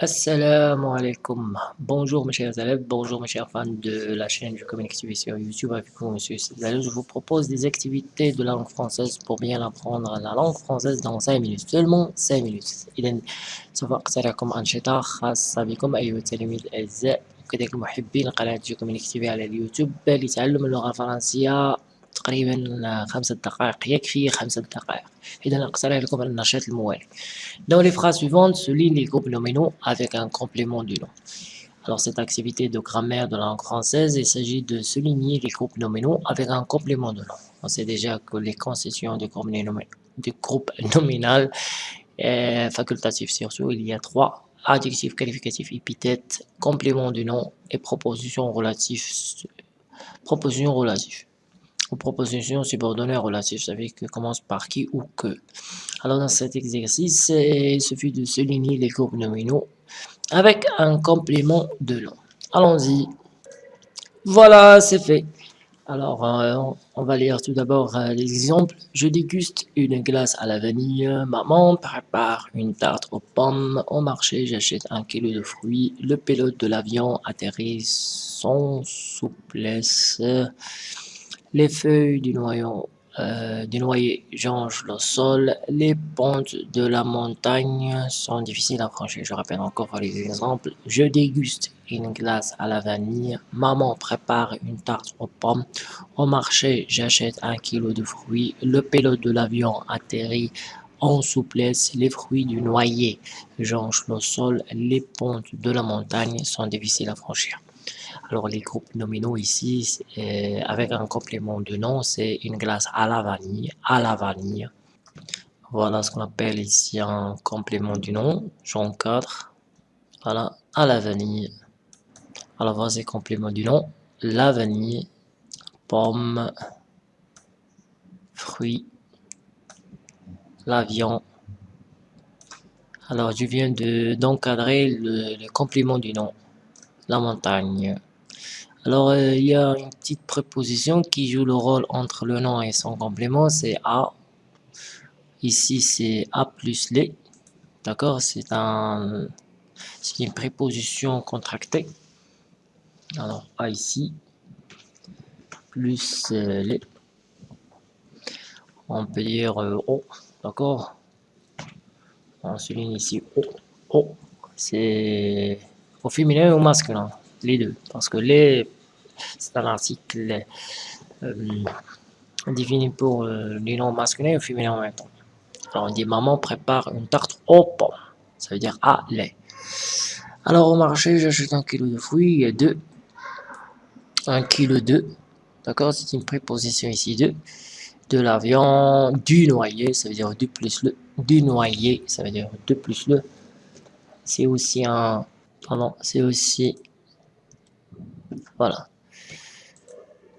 Assalamu alaikum. Bonjour mes chers élèves, bonjour mes chers fans de la chaîne du Communique TV sur YouTube avec vous monsieur Je vous propose des activités de langue française pour bien apprendre la langue française dans 5 minutes, seulement 5 minutes. إذا سوف أقترحكم أنشطة خاصة بكم أيها التلاميذ الأعزاء وكذلك محبين قناة جو كوميونيك تي في على اليوتيوب لتعلم اللغة الفرنسية تقريبا خمسة دقائق يكفي خمسة دقائق إذا أقترح لكم النشاط الموالي Dans les phrases suivantes, souligne les groupes nominaux avec un complément du nom. Alors cette activité de grammaire de langue française, il s'agit de souligner les groupes nominaux avec un complément de nom. On sait déjà que les constitutions du groupe, du groupe nominal est facultatif surtout, il y a trois adjectifs qualificatifs, épithètes, complément du nom et propositions relatives. Propositions relatives propositions subordonnées relatives, dire que commence par qui ou que. Alors dans cet exercice, il suffit de souligner les groupes nominaux avec un complément de nom. Allons-y. Voilà, c'est fait. Alors, euh, on va lire tout d'abord euh, l'exemple. Je déguste une glace à la vanille. Maman prépare une tarte aux pommes. Au marché, j'achète un kilo de fruits. Le pilote de l'avion atterrit sans souplesse. Les feuilles du, noyau, euh, du noyer jonchent le sol. Les pentes de la montagne sont difficiles à franchir. Je rappelle encore les exemples. Je déguste une glace à la vanille. Maman prépare une tarte aux pommes. Au marché, j'achète un kilo de fruits. Le pilote de l'avion atterrit en souplesse. Les fruits du noyer jonchent le sol. Les pentes de la montagne sont difficiles à franchir. Alors les groupes nominaux ici, euh, avec un complément de nom, c'est une glace à la vanille, à la vanille. Voilà ce qu'on appelle ici un complément du nom, 4. Voilà, à la vanille. Alors voici complément du nom, la vanille, pomme, fruits, l'avion. Alors je viens d'encadrer le, le complément du nom, la montagne. Alors, euh, il y a une petite préposition qui joue le rôle entre le nom et son complément, c'est A. Ici, c'est A plus les. D'accord C'est un, une préposition contractée. Alors, A ici, plus euh, les. On peut dire euh, O, d'accord On souligne ici O. O, c'est au féminin ou au masculin les deux. Parce que les, c'est un article euh, défini pour euh, les noms masculins et féminins en même temps. Alors on dit maman prépare une tarte aux pommes. Ça veut dire à lait. Alors au marché, j'achète un kilo de fruits et deux. Un kilo de. D'accord C'est une préposition ici de. De la viande, du noyer, ça veut dire du plus le. Du noyer, ça veut dire deux plus le. C'est aussi un. Pardon, c'est aussi voilà.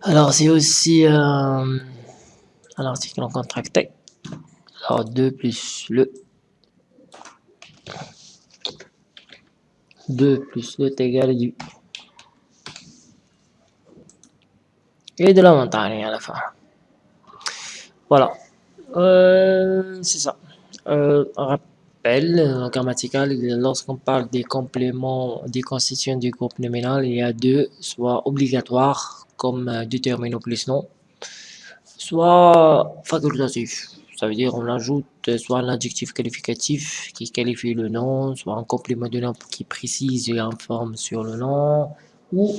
Alors, c'est aussi euh, un article en contracté. Alors, 2 plus le 2 plus le est égal à du et de la montagne à la fin. Voilà. Euh, c'est ça. Euh, rappel grammatical, lorsqu'on parle des compléments des constituants du groupe nominal, il y a deux, soit obligatoires, comme euh, déterminer plus non, soit facultatif. Ça veut dire on ajoute soit un adjectif qualificatif qui qualifie le nom, soit un complément de nom qui précise et informe sur le nom, ou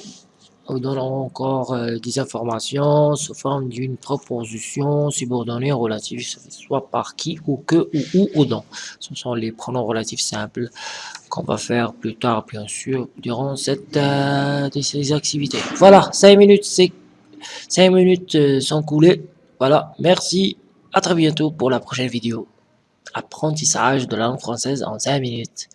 nous donnons encore euh, des informations sous forme d'une proposition subordonnée relative, soit par qui ou que ou où ou dans. Ce sont les pronoms relatifs simples qu'on va faire plus tard, bien sûr, durant cette euh, ces activités. Voilà, 5 minutes, c'est 5 minutes euh, sont coulées. Voilà, merci. À très bientôt pour la prochaine vidéo. Apprentissage de langue française en 5 minutes.